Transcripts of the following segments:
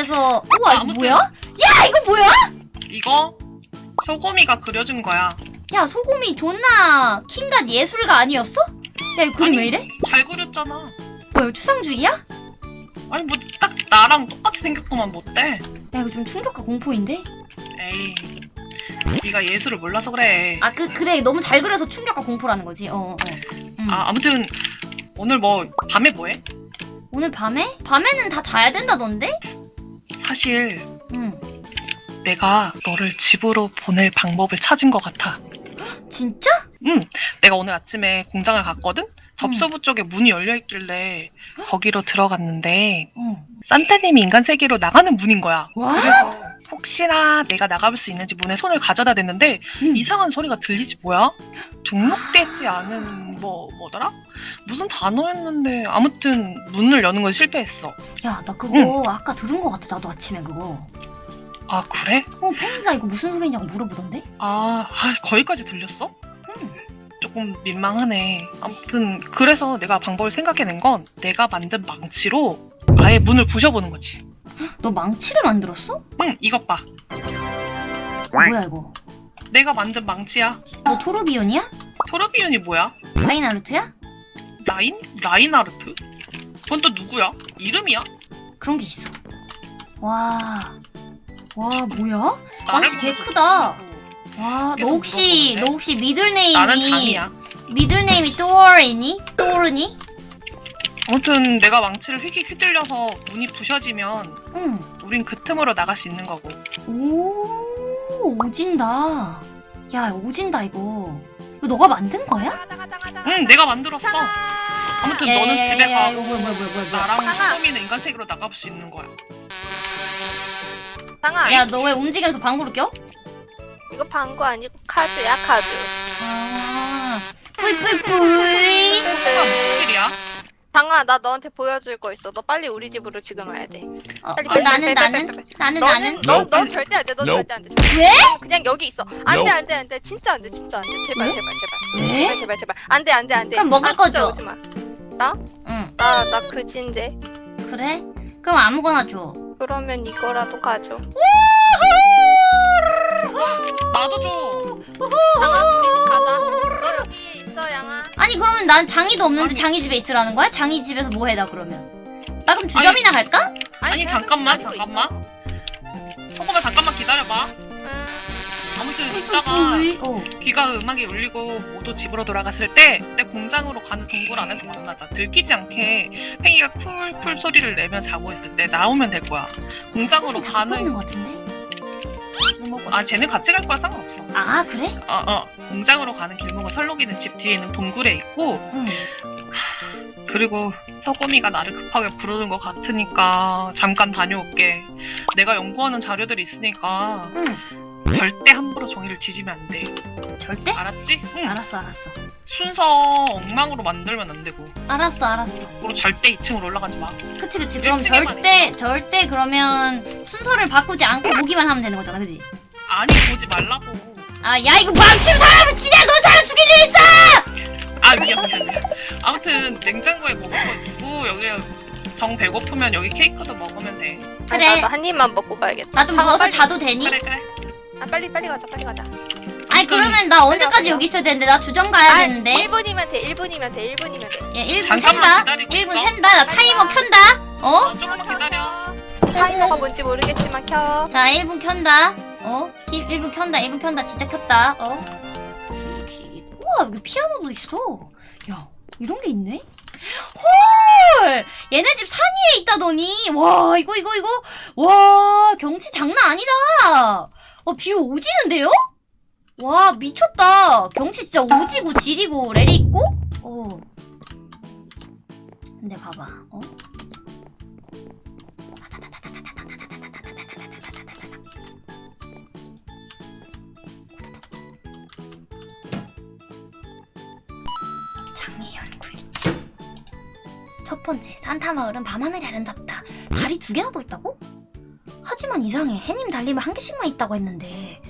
그래서 우와 이거 아무튼- 뭐야? 야 이거 뭐야? 이거 소고미가 그려준 거야. 야 소금이 존나 킹갓 예술가 아니었어? 야 그림 아니, 왜 이래? 잘 그렸잖아. 뭐야 추상주의야? 아니 뭐 딱 나랑 똑같이 생겼구만 뭐 못돼. 야 이거 좀 충격과 공포인데? 에이. 네가 예술을 몰라서 그래. 아 그 그래 너무 잘 그려서 충격과 공포라는 거지. 어. 어. 음. 아 아무튼 오늘 뭐 밤에 뭐해? 오늘 밤에? 밤에는 다 자야 된다던데? 사실 응. 내가 너를 집으로 보낼 방법을 찾은 것 같아. 진짜? 응. 내가 오늘 아침에 공장을 갔거든. 접수부 쪽에 문이 열려 있길래 거기로 들어갔는데 어. 산타님이 인간 세계로 나가는 문인 거야. 와? 그래서 혹시나 내가 나가볼 수 있는지 문에 손을 가져다 댔는데 응. 이상한 소리가 들리지 뭐야? 등록되지 않은 뭐 뭐더라? 무슨 단어였는데 아무튼 문을 여는 건 실패했어. 야 나 그거 아까 들은 거 같아 나도 아침에 그거. 아 그래? 어 팬이가 이거 무슨 소리냐고 물어보던데? 아, 아 거기까지 들렸어? 응. 조금 민망하네. 아무튼 그래서 내가 방법을 생각해낸 건 내가 만든 망치로 아예 문을 부셔보는 거지. 너 망치를 만들었어? 응, 이것 봐. 뭐야 이거? 내가 만든 망치야. 너 토르비온이야? 토르비온이 뭐야? 라인하르트야? 라인? 라인하르트? 그건 또 누구야? 이름이야? 그런 게 있어. 와. 와 뭐야? 망치 개 크다. 와, 너 혹시? 너 혹시 미들네임이. 미들네임이 또르니? 또르니? 아무튼 내가 망치를 휙휙 휘둘려서 문이 부셔지면 응. 우린 그 틈으로 나갈 수 있는 거고. 오, 오진다. 야, 오진다 이거. 이거 너가 만든 거야? 응, 내가 만들었어. 아무튼 야, 야, 너는 야, 집에 야, 야, 가. 이거 뭐야, 뭐야, 뭐야, 뭐야. 나랑 상아. 소금이는 인간 세계로 나갈 수 있는 거야. 상아. 야, 너 왜 움직이면서 방구를 껴? 이거 방구 아니고 카드야 카드. 아, 뿌이뿌이뿌이. 소금아 무슨 일이야? 상아 나 너한테 보여줄 거 있어. 너 빨리 우리 집으로 지금 와야 돼. 어, 빨리, 어, 빨리, 나는 빨리, 나는 빨리. 나는 나는 너, Nope. 너 절대 안 돼. 너. 절대 안 돼. 왜? 그냥 여기 있어. 안 돼. 안 돼 안 돼. 진짜 안 돼. 진짜 안 돼. 제발 왜? 제발 제발. 왜? 제발 제발 제발. 안 돼 안 돼 안 돼. 그럼 먹을 아, 진짜 거 줘. 오지 마. 응, 나 나 그지인데. 그래? 그럼 아무거나 줘. 그러면 이거라도 가져. 나도 줘. 우리 집 가자. 너 여기 있어 양아. 아니 그러면 난 장이도 없는데 아니. 장이 집에 있으라는 거야? 장이 집에서 뭐 해나 그러면? 나 그럼 주점이나 갈까? 아니, 그냥 잠깐만, 잠깐만. 소금아 잠깐만 기다려봐. 응. 아무튼 이따가 뿌이. 어. 귀가 음악이 울리고 모두 집으로 돌아갔을 때내 공장으로 가는 동굴 안에서 만나자. 들키지 않게 팽이가 쿨쿨 소리를 내며 자고 있을 때 나오면 될 거야. 공장으로 있는 가는 것 같은데? 아 쟤는 같이 갈 거야 상관없어. 아 그래? 어 어. 공장으로 가는 길목은 설록이는 집 뒤에 있는 동굴에 있고 응. 그리고 서구미가 나를 급하게 부르는 것 같으니까 잠깐 다녀올게. 내가 연구하는 자료들이 있으니까 응. 절대 함부로 종이를 뒤지면 안 돼. 절대? 알았지? 응. 알았어 알았어. 순서 엉망으로 만들면 안 되고. 알았어 알았어. 그리고 절대 2층으로 올라가지 마. 그치 그치. 그럼 절대 절대 그러면 순서를 바꾸지 않고 보기만 하면 되는 거잖아, 그지? 아니 보지 말라고. 아 야 이거 망치로 사람을 치냐? 너 사람 죽일 일 있어? 아 미안 미안 미안. 아무튼 냉장고에 먹을 거 있고 여기 정 배고프면 여기 케이크도 먹으면 돼. 아니, 그래. 나도 한 입만 먹고 가야겠다. 나 좀 누워서 빨리. 자도 되니? 그래 그래. 아 빨리 빨리 가자 빨리 가자. 아니 그러면 나 언제까지 여기 있어야 되는데 나 주점 가야 되는데. 1분이면 돼 1분이면 돼 1분이면 돼. 야 1분 잠깐만 샌다. 기다리고 1분 있어. 샌다. 나 타이머 켠다. 어? 어, 조금만 기다려. 타이머가 뭔지 모르겠지만 켜. 자 1분 켠다. 어? 1분 켠다. 1분 켠다. 진짜 켰다. 어? 우와 여기 피아노도 있어. 야 이런 게 있네? 헐! 얘네 집 산 위에 있다더니 와 이거 이거 이거 와 경치 장난 아니다. 어 비 오지는데요? 와 미쳤다. 경치 진짜 오지고 지리고 레리 있고. 어. 근데 봐봐. 어? 첫 번째 산타 마을은 밤하늘이 아름답다 달이 두 개나 더 있다고? 하지만 이상해 해님 달님은 한 개씩만 있다고 했는데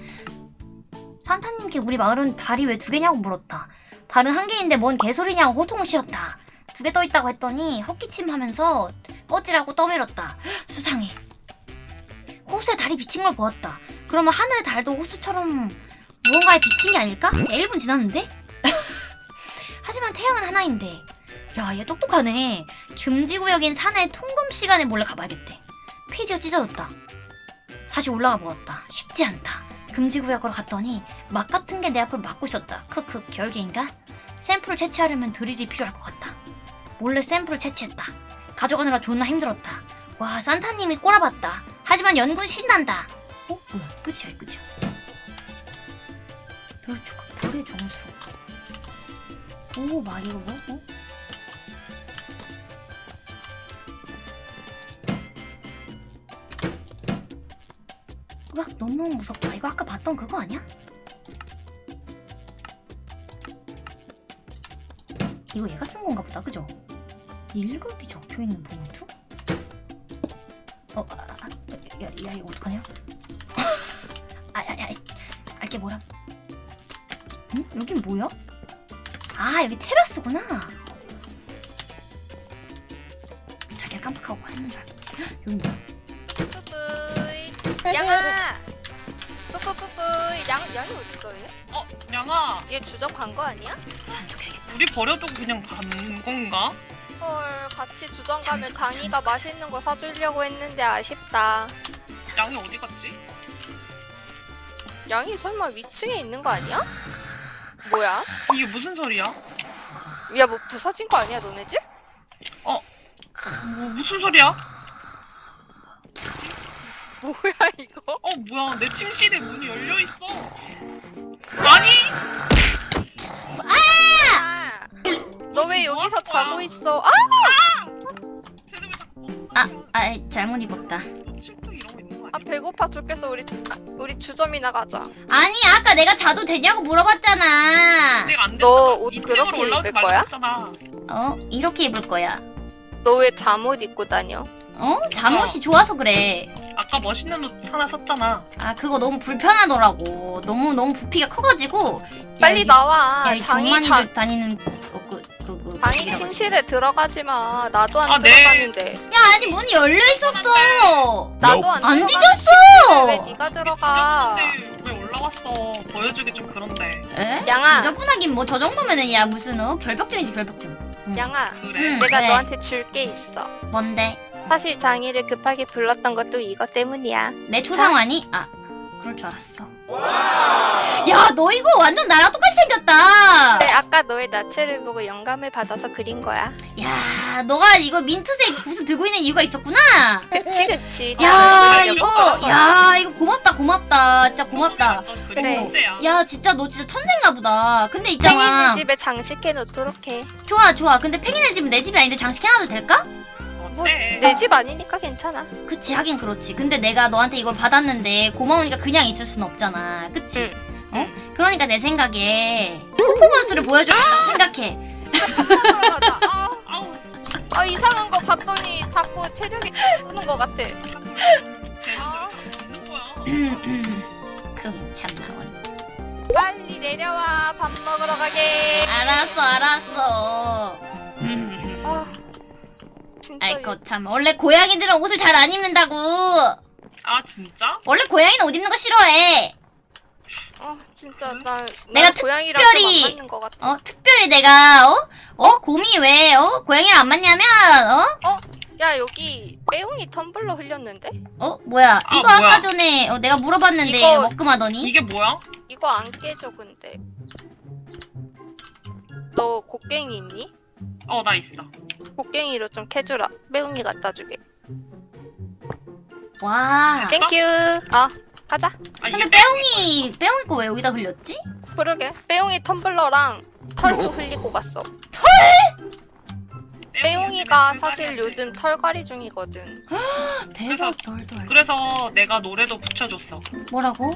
산타님께 우리 마을은 달이 왜 두 개냐고 물었다 달은 한 개인데 뭔 개소리냐고 호통을 씌웠다 두 개 떠 있다고 했더니 헛기침 하면서 꺼지라고 떠밀었다 수상해 호수에 달이 비친 걸 보았다. 그러면 하늘의 달도 호수처럼 무언가에 비친 게 아닐까? 야, 1분 지났는데? 하지만 태양은 하나인데. 야, 얘 똑똑하네. 금지구역인 산의 통금 시간에 몰래 가봐야겠대. 페이지가 찢어졌다. 다시 올라가 보았다. 쉽지 않다. 금지구역으로 갔더니 막 같은 게 내 앞을 막고 있었다. 크크, 결계인가? 샘플을 채취하려면 드릴이 필요할 것 같다. 몰래 샘플을 채취했다. 가져가느라 존나 힘들었다. 와, 산타님이 꼬라봤다. 하지만 연구는 신난다. 어? 뭐야, 끝이야, 이 끝이야. 별 조각, 별의 정수. 오, 막 이거 뭐? 어? 으악, 너무 무섭다. 이거 아까 봤던 그거 아니야? 이거 얘가 쓴 건가 보다, 그죠? 1급이 적혀 있는 봉투? 어, 아, 아, 아, 야, 야, 이거 어떡하냐? 아, 야, 야, 알게 뭐라? 응? 여긴 뭐야? 아, 여기 테라스구나. 자기가 깜빡하고 했는 줄 알겠지. 헉, 여기 뭐야? 양아. 뿌뿌뿌뿌이. 양 양이 어딨어 얘? 어, 양아, 얘 주접 간거 아니야? 잔척해야겠다. 우리 버려두고 그냥 간 건가? 헐 같이 주점 가면 장이가 맛있는 거 사주려고 했는데 아쉽다. 양이 어디 갔지? 양이 설마 위층에 있는 거 아니야? 뭐야? 이게 무슨 소리야? 야 뭐 부서진 거 아니야 너네 집? 뭐, 무슨 소리야? 뭐야 이거? 어, 뭐야, 내 침실에 문이 열려 있어. 아니, 아! 너 왜 뭐 여기서 할 거야? 자고 있어? 아! 쟤는 왜 자꾸 아, 아, 잘못 입었다. 침투 이러고 있는 거 아? 배고파 죽겠어 우리 아, 우리 주점이나 가자. 아니, 아까 내가 자도 되냐고 물어봤잖아. 내가 안너 된다고 옷 이쪽으로 그렇게 올라오지 입을 말라고 거야? 했잖아. 어? 이렇게 입을 거야. 너 왜 잠옷 입고 다녀? 어? 잠옷이 좋아서 그래. 아까 멋있는 옷 하나 샀잖아. 아, 그거 너무 불편하더라고. 너무, 너무 부피가 커가지고. 빨리 여기- 나와. 야, 이 장이 자, 다니는, 어, 그, 그, 그. 장이 거기라고. 침실에 들어가지 마. 나도 안 아, 네. 들어갔는데. 야, 아니, 문이 열려 있었어. 나도 안, 안 들어갔는데 뒤졌어. 왜 네가 들어가? 올라왔어? 보여주기 좀 그런데. 에? 양아. 지저분하긴 뭐 저 정도면은 야 무슨 어 결벽증이지 결벽증. 응. 양아, 그래. 응. 내가 네. 너한테 줄 게 있어. 뭔데? 사실 장이를 급하게 불렀던 것도 이것 때문이야. 내 초상화니? 아 그럴 줄 알았어. 야 너 이거 완전 나랑 똑같이 생겼다. 네, 아까 너의 나체를 보고 영감을 받아서 그린 거야. 야 너가 이거 민트색 붓을 들고 있는 이유가 있었구나. 그치 그치. 야 나는 이거. 야 이거 고맙다 고맙다 진짜 고맙다. 그래. 그래. 야 진짜 너 진짜 천재인가 보다. 근데 팽이네 있잖아. 집에 장식해 놓도록 해. 좋아 좋아. 근데 팽이네 집은 내 집이 아닌데 장식해 놔도 될까? 어때? 내집 아니니까 괜찮아. 그치 하긴 그렇지 근데 내가 너한테 이걸 받았는데 고마우니까 그냥 있을 순 없잖아 그치? 응. 어? 그러니까 내 생각에 퍼포먼스를 보여줘야겠다고 생각해 들어가자. 아, 아우, 아 이상한 거 봤더니 자꾸 체력이 뜨는 거 같아. 아. 쟤는 왜 거야? 금 참나원 빨리 내려와 밥 먹으러 가게. 알았어 알았어 아 진짜 아이고 참 원래 고양이들은 옷을 잘 안 입는다고 아 진짜? 원래 고양이는 옷 입는 거 싫어해 아 진짜 난 내가 특별히- 좀안 맞는 거 같아. 어 특별히 내가 어? 어? 곰이 왜 어? 고양이랑 안 맞냐면 어? 야 여기 빼용이 텀블러 흘렸는데? 어? 뭐야 아, 이거 아까 뭐야. 전에 어, 내가 물어봤는데 이거- 먹금하더니 이게 뭐야? 이거 안 깨져 근데. 너 곡괭이 있니? 어 나 있어. 곡괭이로 좀 캐주라. 빼용이 갖다 주게. 와 땡큐. 아 가자. 아, 근데 빼용이 빼용이 거 왜 여기다 흘렸지? 그러게. 빼용이 텀블러랑 털도 흘리고 갔어. 빼용이가 사실 요즘 털갈이 중이거든. 대박 덜덜 그래서 내가 노래도 붙여줬어. 뭐라고?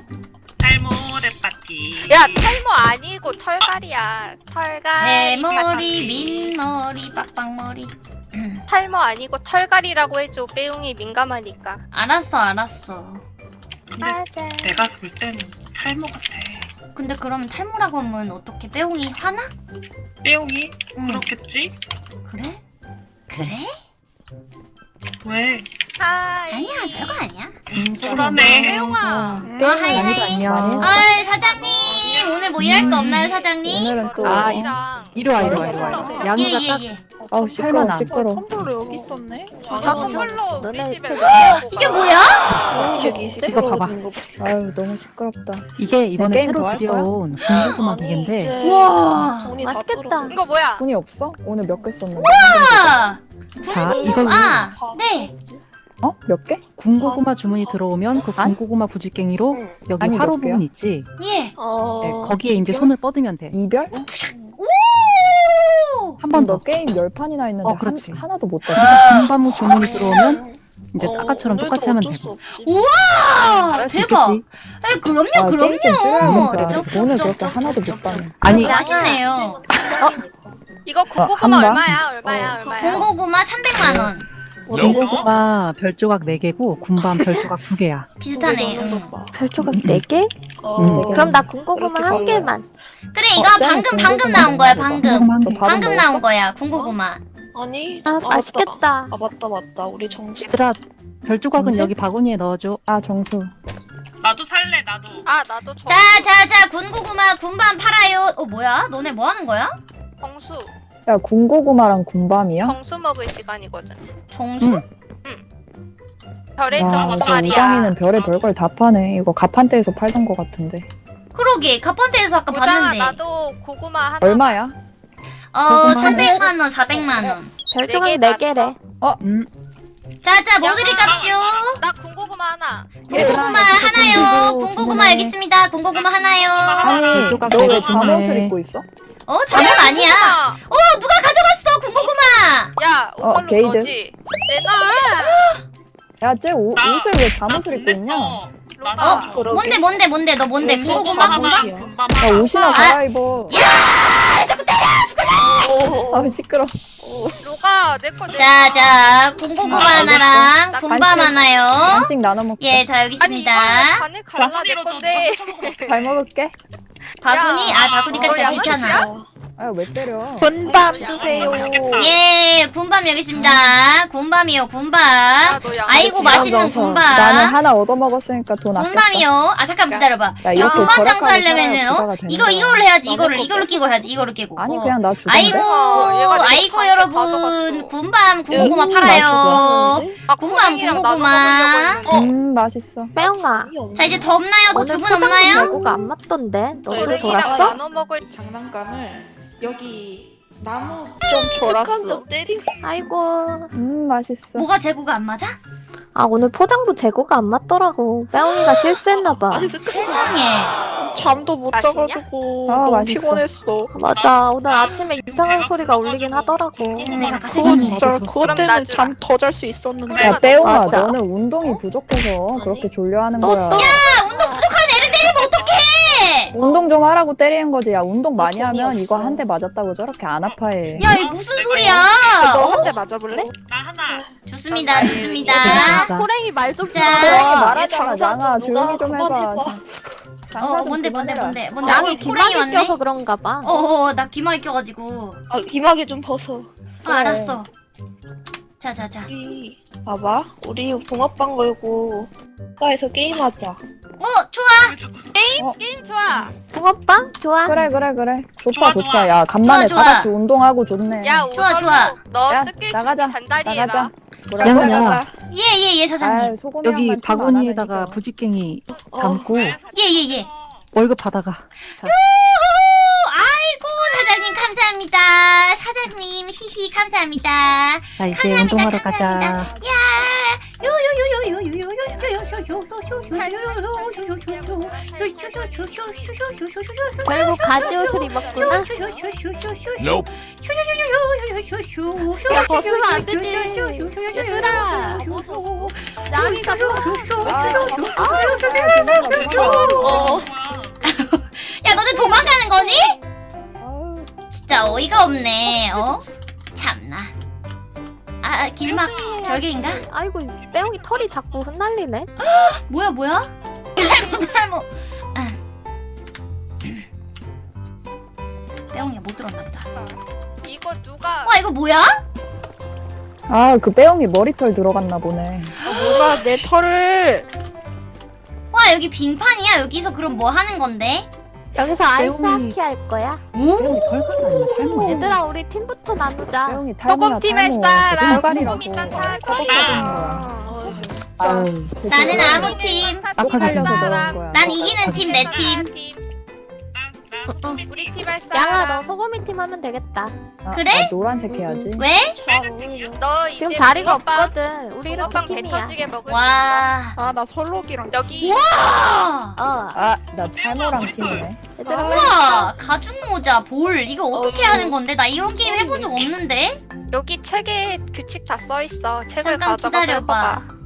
탈모레 파티. 야 탈모 아니고 털갈이야. 털갈이. 대머리. 민머리 빡빡머리 음, 탈모 아니고 털갈이라고 해줘. 빼용이 민감하니까. 알았어 알았어 근데 맞아. 내가 볼 때는 탈모 같아. 근데 그러면 탈모라고 하면 어떻게 빼옹이 화나? 빼용이 응 그렇겠지? 그래? 그래? 왜? 하이. 아니야 별거 아니야. 그러네. 매용아. 어 하이 하이. 안녕. 아 사장님 오늘 뭐 일할 거 없나요 사장님? 오늘은 또 아, 이랑 이리 와, 이리 와, 이리 와. 양이가 딱 예예예. 아우 시끄러. 시끄러. 텀블러 여기 있었네. 선물로 우리 너네 집에 되게- 넣어놓고 이게 가. 뭐야? 이거 봐봐. 아유 너무 시끄럽다. 이게 이번에 새로? 들여온 군고구마 기계인데 와. 맛있겠다. 이거 뭐야? 돈이 없어? 오늘 몇 개 썼는데? 아, 자. 이걸로 아, 네. 어? 몇 개? 군고구마 주문이 들어오면 그 안? 군고구마 부지깽이로 여기 아니, 화로 몇 개야? 부분 있지? 예. 네, 거기에 이제 손을 뻗으면 돼. 이별? 오. 한번 너 더. 게임 열 판이나 했는데 어, 그렇지. 한, 하나도 못 떴어. 군밤무 주문이 들어오면 이제 아까처럼 똑같이 하면 되고. 아, 잘할 수 대박. 있겠지? 에, 그럼요, 아, 게임 좀 그럼요. 쩝, 쩝, 그렇게 쩝, 하나도 쩝, 못. 쩝. 아니, 맛있네요. 이거 한 군고구마 방? 얼마야? 얼마야? 얼마야? 군고구마 300만 원. 군고구마 별조각 4개고 군밤 별조각 2개야. 비슷하네. 응. 별조각 4개? 음. 그럼 나 군고구마 한 개만. 그래, 이거 어, 방금 방금 나온 거야, 방금. 방금? 나온 거야, 군고구마. 아니, 아, 맛있겠다. 아 맞다 맞다. 우리 정수. 얘들아, 별조각은 정신? 여기 바구니에 넣어줘. 아 정수. 나도 살래 나도. 아 나도 정, 자, 자, 자, 군고구마 군밤 팔아요. 어, 뭐야? 너네 뭐 하는 거야? 정수. 야 군고구마랑 군밤이야? 정수 먹을 시간이거든. 정수? 응. 별의 야 정수 진짜 말이야. 우장이는 별의 별걸 다 파네. 이거 가판대에서 팔던 거 같은데. 그러게, 카펀테에서 아까 우장아 봤는데. 나도 고구마 하나. 얼마야? 어, 300만 원, 400만 원. 네개 4개래. 음, 자, 자, 뭐 드릴까요? 나 군고구마 하나. 군고구마 하나요. 군고구마 여기 있습니다. 군고구마 하나요. 아니 별조각 너왜 되게 잠옷을 좋네. 입고 있어? 어, 잠옷 아니야. 어, 누가 가져갔어, 군고구마. 야 어, 게이드. 너지. 내놔. 야 쟤 옷을 왜나 잠옷을 입고 있냐? 보냈어. 로가. 나도 그러게. 뭔데, 뭔데, 뭔데? 너 뭔데? 네, 군고구마? 군밤? 군밤 야 하나. 옷이나 아. 갈아입어. 어, 아 시끄러. 로가 내거 내놔. 자, 자, 군고구마 하나랑 나 군밤. 하나요. 간식 나눠 먹자. 예, 자, 여기 아니 이거 있습니다. 반을 갈라 내 건데. 잘 먹을게. 바구니? 야, 아, 바구니까지 너좀 귀찮아. 양아치야? 아왜 때려? 분밤 주세요. 예, 군밤 여기 있습니다. 군밤이요, 군밤. 아이고, 맛있는 군밤. 나는 하나 얻어 먹었으니까 돈 아꼈다. 군밤이요. 아, 잠깐 기다려봐. 야 이거 이렇게 군밤 장수하려면은, 어? 이거. 이걸로 해야지. 이거를, 이걸로 거 끼고 해야지. 이거를 끼고. 아니 어. 그냥 나 주던데. 아이고, 어, 아이고, 거 여러분. 군밤, 군고구마 음, 팔아요. 아, 군밤, 군고구마. 음 맛있어. 빼옹아. 자, 이제 더 없나요? 더 오늘 주문 없나요? 재고가 안 맞던데. 너도 돌았어? 나눠 먹을 장난감을 여기 나무 좀 졸았어. 아이고. 음 맛있어. 뭐가 재고가 안 맞아? 아 오늘 포장도 재고가 안 맞더라고. 빼옹이가 실수했나봐. 세상에. 잠도 못 맛있냐? 자가지고 아, 너무 맛있어. 피곤했어. 맞아. 오늘 아침에 이상한 소리가 울리긴 하더라고. 내가 아까 그거. 진짜 그것 때문에. 잠 더 잘 수 있었는데. 야 빼옹아 맞아. 너는 운동이 부족해서 그렇게 졸려하는 또, 거야. 또. 운동 부족한 애를 때리면 어떡해! 운동 좀 하라고 때리는 거지. 야 운동 많이 돈이 하면 이거. 한 대 맞았다고 저렇게 안 아파해. 야, 이 무슨 소리야? 너 어? 한대 맞아볼래? 나 하나. 좋습니다, 좋습니다. 호랭이 말 좀 자. 들어. 말하잖아 장아 조용히 좀 해봐. 어, 좀 뭔데, 뭔데. 뭔데, 뭔데? 어, 호랑이 귀마개 왔네? 껴서 그런가 봐. 어, 어, 나 귀마개 껴가지고. 아, 귀마개 좀 벗어. 아, 알았어. 자, 자, 자. 우리, 봐봐. 우리 붕어빵 걸고, 가에서 게임하자. 어, 좋아! 게임 좋아. 붕어빵? 좋아. 그래 그래 그래. 좋아, 좋다 좋아. 좋다. 야 간만에 좋아, 다 좋아. 같이 운동하고 좋네. 야, 좋아, 좋아. 너 야, 뜯길 나가자. 준비 단단히 해라. 나가자. 야, 뭐라고? 야. 예, 예, 예, 사장님. 소금이랑만 여기 좀 바구니에다가 부지깽이 어, 담고 예, 예, 예. 월급 받아가. 자, 감사합니다. 사장님, 히히, 감사합니다. 자 이제 감사합니다, 운동하러 감사합니다. 가자. 야, 결국 가지 옷을 입었구나. 야, 벗으면 안 되지. 얘들아. 양이가 어, 야, 너네 도망가는 거니? 진짜 어이가 없네. 어? 참나. 아, 길막 결계인가? 아이고 빼옹이 털이 자꾸 흩날리네. 뭐야, 뭐야? 탈모, 탈모. 아. 빼옹이가 못 들었나 보다. 이거 누가 와, 이거 뭐야? 아 그 빼옹이 머리털 들어갔나 보네. 누가 내 털을 와 여기 빙판이야 여기서 그럼 뭐 하는 건데? 여기서 아이스하키 할 거야? 얘들아 우리 팀부터 나누자. 소금팀의 스타랑 소금이 산타키 나는 아무 팀. 난 이기는 팀, 내 팀. 난, 난 우리 팀 할 사람. 양아 너 소금이 팀 하면 되겠다 아, 그래? 아, 노란색 해야지. 왜? 잘 어울려. 너 이제 지금 자리가 붕어빵, 없거든 우리 이렇게 붕어빵 팀이야 배터지게 먹을 수 와. 아 나 설록이랑 여기 와. 어 아나 탈모랑 팀이네. 얘들아 우와 가죽 모자 볼 이거 어떻게 어이구. 하는 건데? 나 이런 게임 해본 적 없는데? 여기 책에 규칙 다 써 있어. 책을 잠깐 가져가서 기다려봐. 해봐봐.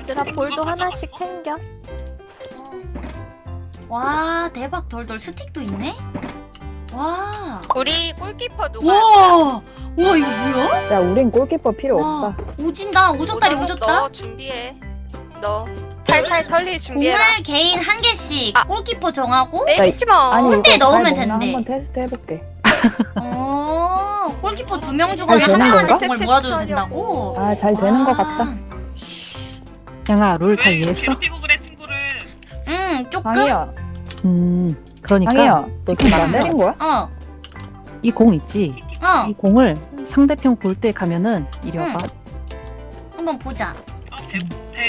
얘들아 볼도 하나씩 챙겨 와 대박 덜덜 스틱도 있네? 와. 우리 골키퍼 누가? 와. 와 이거 뭐야? 야 우린 골키퍼 필요 와 없다. 오진다 오졌다리 오졌다. 너 준비해. 너 탈탈 털리 준비해라. 공을 개인 한 개씩 아. 골키퍼 정하고 내리지 마. 아니 이거 넣으면 된대. 한번 테스트 해볼게. 어 골키퍼 두명잘한 명한테 건가? 공을 몰아줘도 된다고. 아 잘 되는 것 와. 같다. 양아 롤다왜 이해했어? 괴롭히고 그래 친구를 응 조금. 강희야, 음 그러니까 강희야, 너 지금 나 때린 거야? 어 이 공 있지? 어. 이 공을 상대편 볼 때 가면은 이리 응. 와봐. 한번 보자.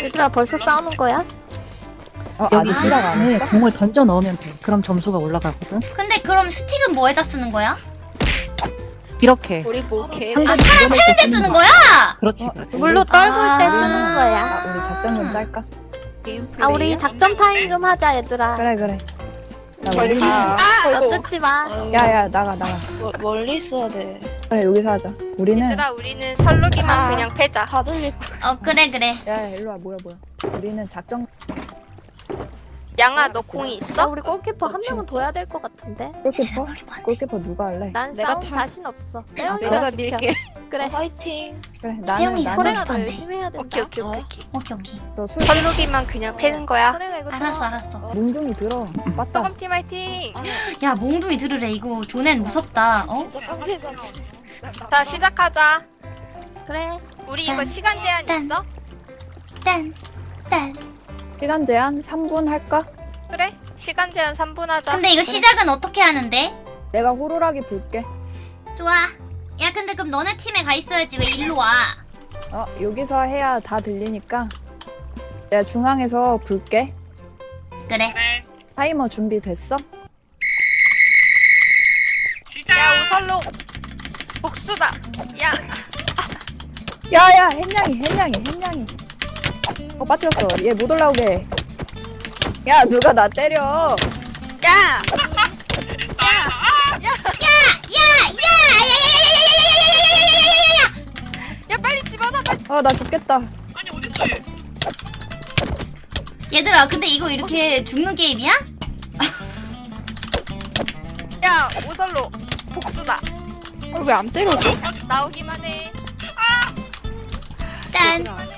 얘들아 벌써 싸우는 거야? 어, 여기 아직 시작 안 안에 했어? 공을 던져 넣으면 돼. 그럼 점수가 올라가거든. 근데 그럼 스틱은 뭐에다 쓰는 거야? 이렇게. 우리 뭐 개. 상대 아 사람 패는 데 쓰는 거야? 그렇지, 어, 그렇지. 물로 떨굴 때 아. 쓰는 거야 아, 우리 작전 좀 짤까? 게임 아 우리? 작전 타임 좀 하자 얘들아 그래 그래. 나 저리 멀리 가. 너 뜯지 마 야야 나가 나가. 멀- 멀리 있어야 돼. 그래 여기서 하자. 우리는 얘들아 우리는 설루기만 아. 그냥 패자. 다 들릴 거. 어 그래 그래. 야 일로 와 뭐야 뭐야. 우리는 작전 양아 너 공이 나 있어? 우리 골키퍼 한 명은 둬야 될 것 같은데 골키퍼? 골키퍼 누가 할래? 난 내가 싸움 타- 자신 없어 내가 빼옹이가 지켜 밀게. 그래 어, 화이팅. 그래 태영이, 나는. 열심히 해야 된다 오케이 오케이 어? 오케이. 오케이. 오케이. 너술 설루기만 그냥 패는 거야. 이거 알았어 알았어. 뭉둥이 들어. 빠따. 소금팀 화이팅. 야 몽둥이 들으래 이거 조넨 무섭다. 어? 자 시작하자. 그래 우리 이거 딴, 시간 제한 딴. 있어? 딴 딴. 시간 제한 3분 할까? 그래? 시간 제한 3분 하자. 근데 이거 시작은 어떻게 하는데? 내가 호루라기 불게. 좋아. 야 근데 그럼 너네 팀에 가 있어야지 왜 일로 와? 어 여기서 해야 다 들리니까 내가 중앙에서 불게. 그래. 네 타이머 준비됐어? 시작 야 우설로 복수다. 야 야야 햇냥이 햇냥이 햇냥이. 어 빠뜨렸어. 얘 못 올라오게. 야 누가 나 때려. 야. 야 빨리 집어넣어. 빨리. 아 나 죽겠다. 아니 어딨어 얘 얘들아 근데 이거 이렇게 죽는 게임이야? 야 우설로 복수다. 왜안 때려줘? 나오기만 해. 딴.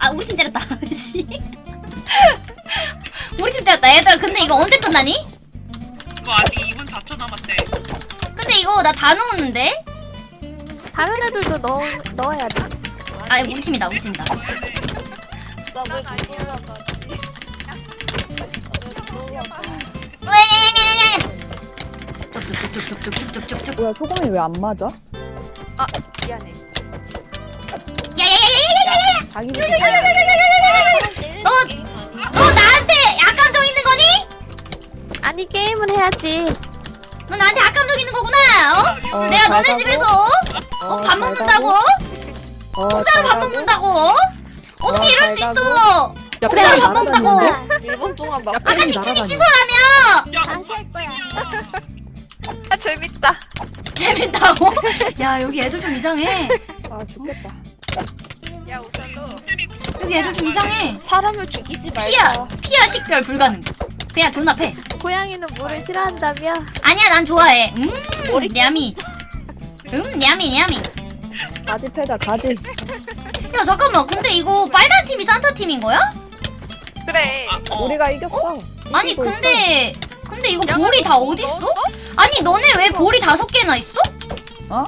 아 우리 팀 때렸다. 씨. 우리 팀 때렸다. 얘들아 근데 이거 언제 끝나니? 이거 아직 2분 4초 남았대 근데 이거 나 다 넣었는데? 다른 애들도 넣, 넣어야 돼 아 우리 팀이다 우리 팀이다. 나뭘 올라가지. 쭉쭉쭉쭉쭉쭉쭉쭉. 뭐야 소금이 왜 안 맞아? 미안해. 야야야야야야야! 자기 너, 너 나한테 약감정 있는 거니? 아니 게임은 해야지 너 나한테 약감정 있는 거구나. 어? 어, 내가 잘 너네 가고. 집에서 어, 밥잘 먹는다고? 어, 잘 밥. 먹는다고? 어떻게 어, 이럴 잘 수. 있어? 야, 내가 빨리 밥 먹는다고? 날아다니는데? 1분 동안 막 아까 식충이 날아다녀. 취소라며? 할 거야 아 재밌다. 재밌다고? 야 여기 애들 좀 이상해. 아 죽겠다. 야 우설로. 여기 애들 좀 이상해. 사람을 죽이지 피야, 말자. 피야 식별 불가능. 그냥 존나 패. 고양이는 물을 싫어한다며 아니야 난 좋아해. 음, 머리 냠이. 음, 냠이 냠이. 가지 패자 가지. 야야 잠깐만 근데 이거 빨간 팀이 산타 팀인 거야? 그래. 아, 어. 우리가 이겼어. 아니 이기고 있어. 근데 근데 이거 야, 볼이 너다뭐 어딨어? 넣었어? 아니 너네 왜 볼이 다섯 개나 있어? 어?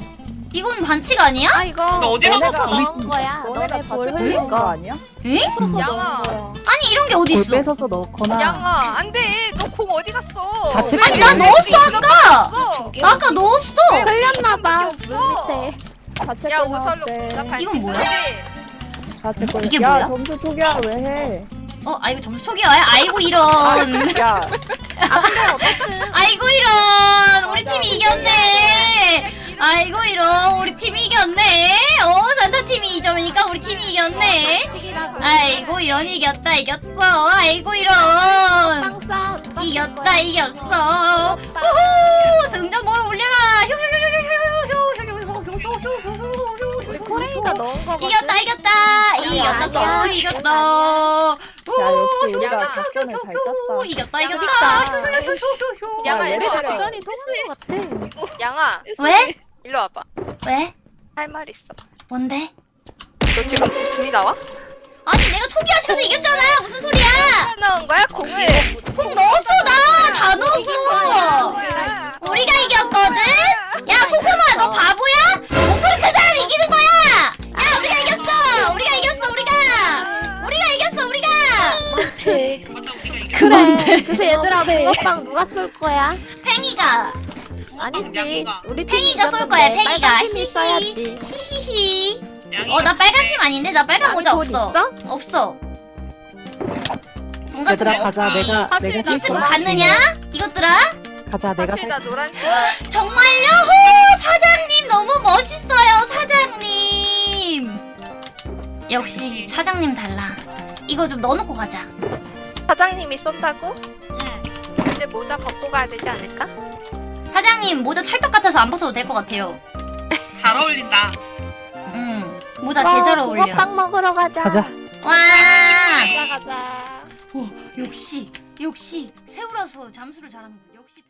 이건 반칙 아니야? 아 이거 너 어디 가서 넣은 거야. 너네가 너네 다볼 흘린 거 거. 아니야? 에? 양아. 아니 이런 게볼 어딨어? 뺏어서 넣거나 양아, 안 돼. 너 공 어디 갔어? 자체 아니 나 넣었어 아까! 나 아까 넣었어! 흘렸나 봐. 없어. 물 밑에. 자체 야, 거 우설로 이건 뭐야? 이게 야, 뭐야? 점수 초기화 왜 해? 어? 아 이거 점수 초기야? 아이고 이런 야, 아 근데 어쨌든 아이고 이런 우리 맞아. 팀이 이겼네 아이고 이런 우리 팀이 이겼네 어 산타 팀이 2점이니까 우리 팀이 이겼네 반칙이라고. 아이고 이런 이겼다 이겼어 아이고 이런 이겼다? 이겼어. 우후 승전보를 올려라 우리 코레이가 넣은 거거든. 이겼다 이겼다 이겼다. 이겼다 야 역시 우리가 양아. 작전을 잘 짰다. 이겼다 이겼다 양아, 우리. 작전이 통한 거 같아. 양아, 왜? 일로 와봐. 왜? 할 말 있어. 뭔데? 너 지금 웃음이 나와? 아니 내가 초기화시켜서 이겼잖아 무슨 소리야 나온 거야? 공을. 공 넣었어 나 다 넣었어? 우리가 이겼거든 야 소금아 너 바보야 목소리 큰 사람이 이기는 거야 그래. 그래서 얘들아 붕어빵 누가 쏠 거야? 팽이가. 아니지. 양이가. 우리 팀이 팽이가 쏠 거야 팽이가. 팀이 히히 써야지. 히히히. 양이 어나 빨간 팀 아닌데? 나 빨간 모자 돈 없어. 있어? 없어. 뭔가 얘들아 좀 가자. 내가 내가 나 이쓰고 노란 갔느냐? 이것들아? 가자 내가 노란 색. 정말요? 호 사장님 너무 멋있어요 사장님. 역시 사장님 달라. 이거 좀 넣어놓고 가자 사장님이 쏜다고? 응. 근데 모자 벗고 가야 되지 않을까? 사장님 모자 찰떡 같아서 안 벗어도 될 것 같아요 잘 어울린다 음 모자 개잘 어울려 붕어빵 먹으러 가자. 가자 와 가자 가자. 역시 역시 새우라서 잠수를 잘하는군 역시